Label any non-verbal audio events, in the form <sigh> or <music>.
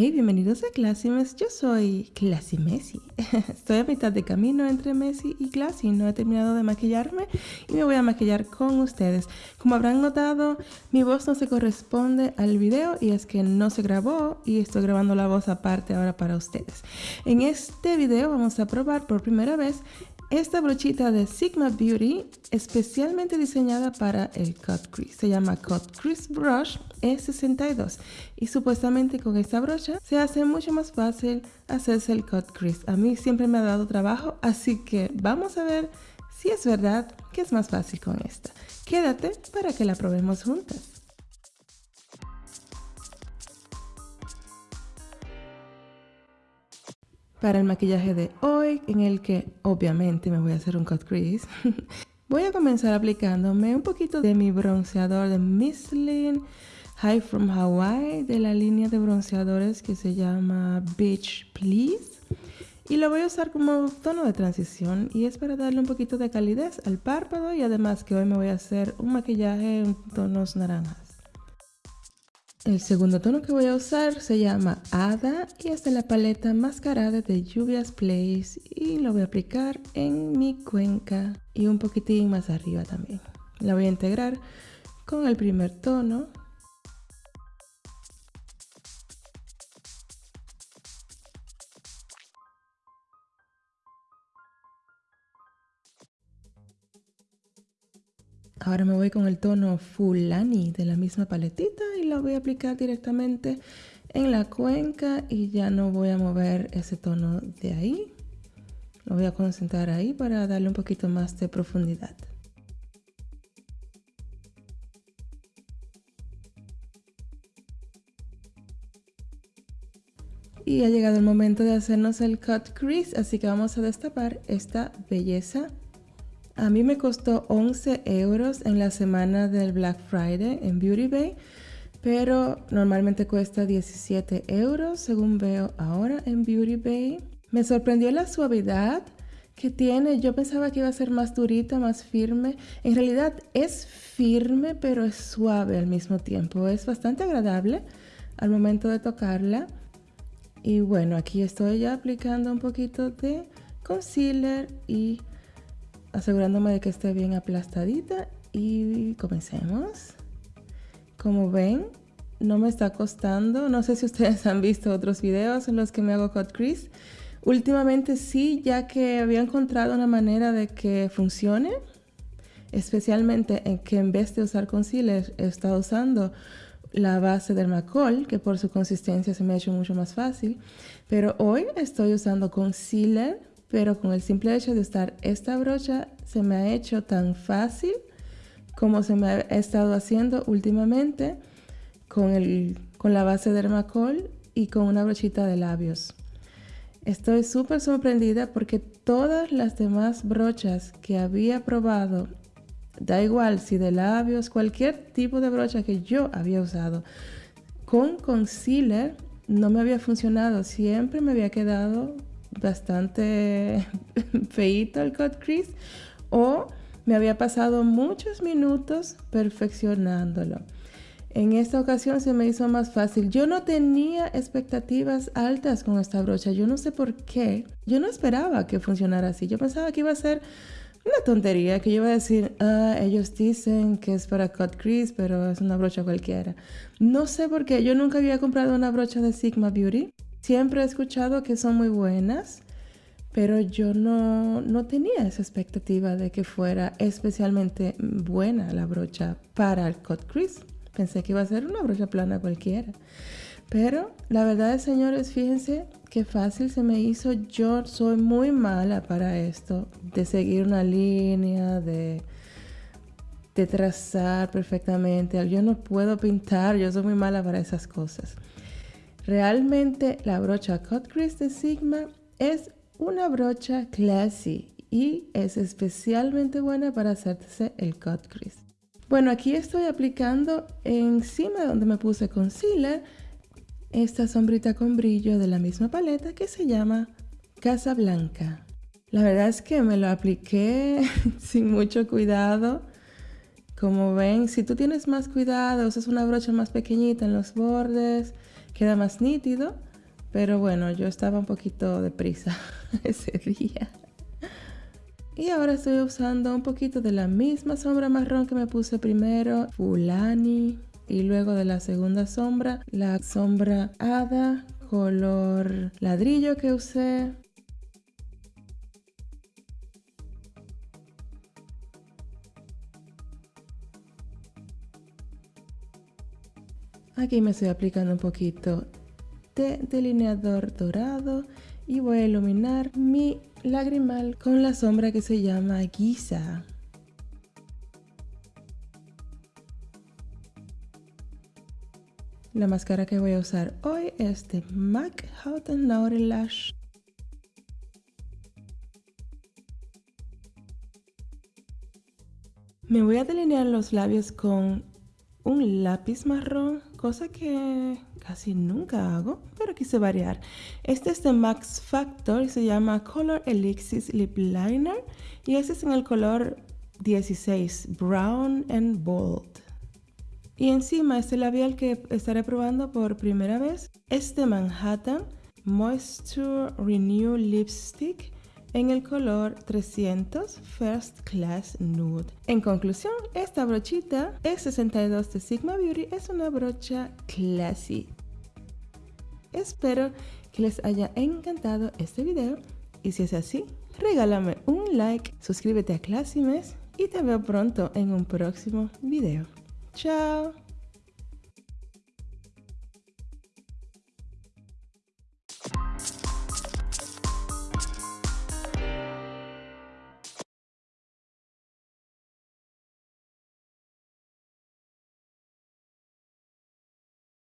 Hey, bienvenidos a Classimes. Yo soy Classy Messi. <laughs> Estoy a mitad de camino entre Messi y Classy. No he terminado de maquillarme y me voy a maquillar con ustedes. Como habrán notado, mi voz no se corresponde al video y es que no se grabó y estoy grabando la voz aparte ahora para ustedes. En este video vamos a probar por primera vez esta brochita de Sigma Beauty, especialmente diseñada para el Cut Crease, se llama Cut Crease Brush E62 y supuestamente con esta brocha se hace mucho más fácil hacerse el Cut Crease. A mí siempre me ha dado trabajo, así que vamos a ver si es verdad que es más fácil con esta. Quédate para que la probemos juntas. Para el maquillaje de hoy, en el que obviamente me voy a hacer un cut crease. <laughs> voy a comenzar aplicándome un poquito de mi bronceador de Michelin High from Hawaii, de la línea de bronceadores que se llama Beach Please. Y lo voy a usar como tono de transición y es para darle un poquito de calidez al párpado y además que hoy me voy a hacer un maquillaje en tonos naranjas. El segundo tono que voy a usar se llama Ada y es de la paleta Mascarada de Lluvias Place y lo voy a aplicar en mi cuenca y un poquitín más arriba también. La voy a integrar con el primer tono Ahora me voy con el tono Fulani de la misma paletita lo voy a aplicar directamente en la cuenca y ya no voy a mover ese tono de ahí. Lo voy a concentrar ahí para darle un poquito más de profundidad. Y ha llegado el momento de hacernos el cut crease, así que vamos a destapar esta belleza a mí me costó 11 euros en la semana del Black Friday en Beauty Bay, pero normalmente cuesta 17 euros según veo ahora en Beauty Bay. Me sorprendió la suavidad que tiene. Yo pensaba que iba a ser más durita, más firme. En realidad es firme, pero es suave al mismo tiempo. Es bastante agradable al momento de tocarla. Y bueno, aquí estoy ya aplicando un poquito de concealer y asegurándome de que esté bien aplastadita y comencemos. Como ven, no me está costando. No sé si ustedes <laughs> han visto otros videos en los que me hago cut crease. Últimamente sí, ya que había encontrado una manera de que funcione. Especialmente en que en vez de usar concealer, he estado usando la base del Macol, que por su consistencia se me ha hecho mucho más fácil. Pero hoy estoy usando concealer pero con el simple hecho de usar esta brocha se me ha hecho tan fácil como se me ha estado haciendo últimamente con, el, con la base Dermacol y con una brochita de labios. Estoy súper sorprendida porque todas las demás brochas que había probado, da igual si de labios, cualquier tipo de brocha que yo había usado, con concealer no me había funcionado. Siempre me había quedado bastante <laughs> feito el cut crease o me había pasado muchos minutos perfeccionándolo. En esta ocasión se me hizo más fácil. Yo no tenía expectativas altas con esta brocha. Yo no sé por qué. Yo no esperaba que funcionara así. Yo pensaba que iba a ser una tontería, que yo iba a decir, ah, ellos dicen que es para cut crease, pero es una brocha cualquiera. No sé por qué. Yo nunca había comprado una brocha de Sigma Beauty. Siempre he escuchado que son muy buenas, pero yo no, no tenía esa expectativa de que fuera especialmente buena la brocha para el cut crease. Pensé que iba a ser una brocha plana cualquiera. Pero la verdad es, señores, fíjense qué fácil se me hizo. Yo soy muy mala para esto, de seguir una línea, de, de trazar perfectamente. Yo no puedo pintar, yo soy muy mala para esas cosas. Realmente la brocha Cut Crease de Sigma es una brocha classy y es especialmente buena para hacerse el cut crease. Bueno, aquí estoy aplicando encima donde me puse concealer esta sombrita con brillo de la misma paleta que se llama Casa Blanca. La verdad es que me lo apliqué <laughs> sin mucho cuidado. Como ven, si tú tienes más cuidado, usas una brocha más pequeñita en los bordes, queda más nítido. Pero bueno, yo estaba un poquito deprisa <laughs> ese día. Y ahora estoy usando un poquito de la misma sombra marrón que me puse primero, Fulani. Y luego de la segunda sombra, la sombra Hada, color ladrillo que usé. Aquí me estoy aplicando un poquito de delineador dorado y voy a iluminar mi lagrimal con la sombra que se llama Giza. La máscara que voy a usar hoy es de MAC Haute Lash. Me voy a delinear los labios con un lápiz marrón, cosa que casi nunca hago, pero quise variar. Este es de Max Factor y se llama Color Elixir Lip Liner y este es en el color 16, Brown and Bold. Y encima este labial que estaré probando por primera vez es de Manhattan Moisture Renew Lipstick en el color 300 First Class Nude. En conclusión, esta brochita E62 de Sigma Beauty es una brocha classy. Espero que les haya encantado este video y si es así, regálame un like, suscríbete a Classimes y te veo pronto en un próximo video. ¡Chao!